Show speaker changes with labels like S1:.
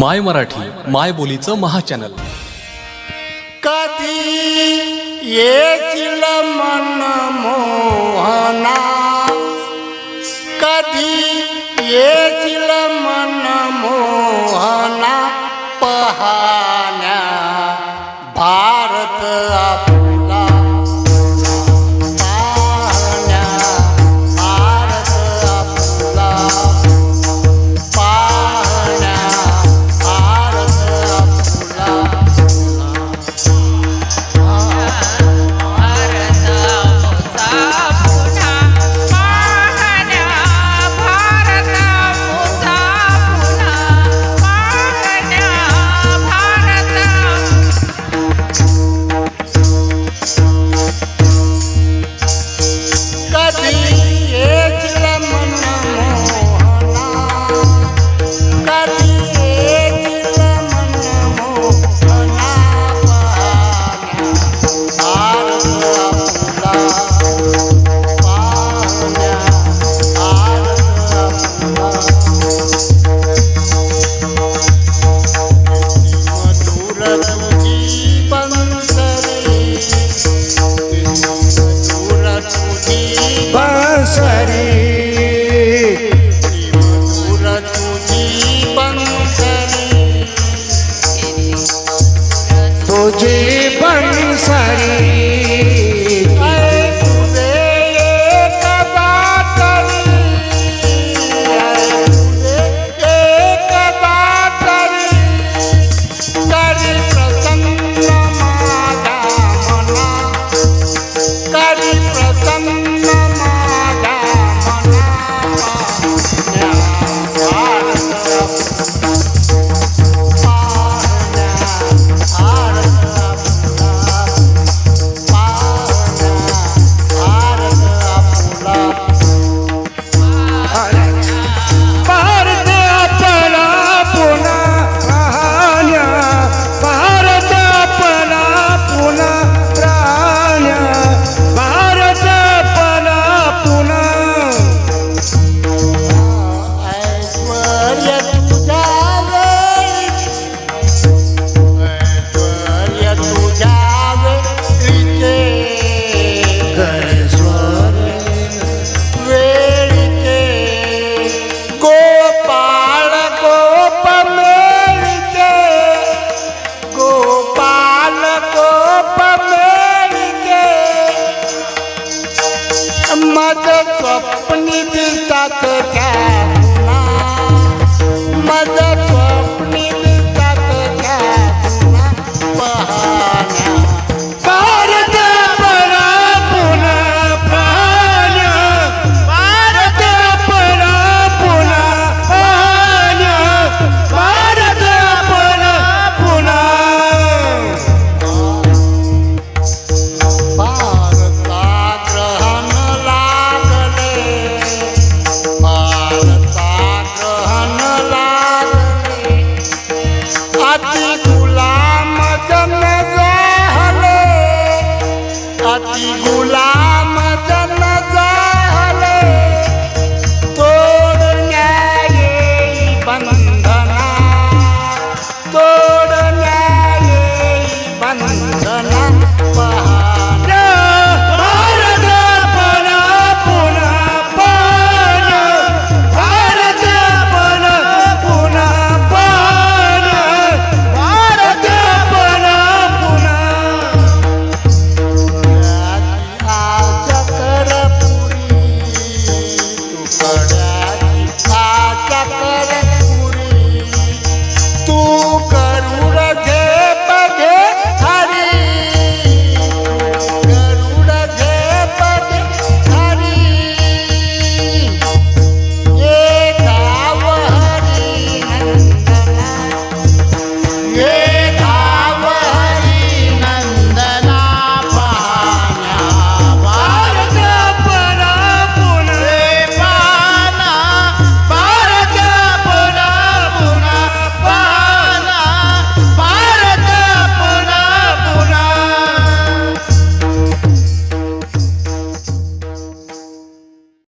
S1: माय मराठी माय बोलीचं महाचॅनल.
S2: कधी येतील मन मोहना? कधी येतील मन मोहना? पहाण्या भारत आपला मुझे बंसरी दिल तक
S3: क्या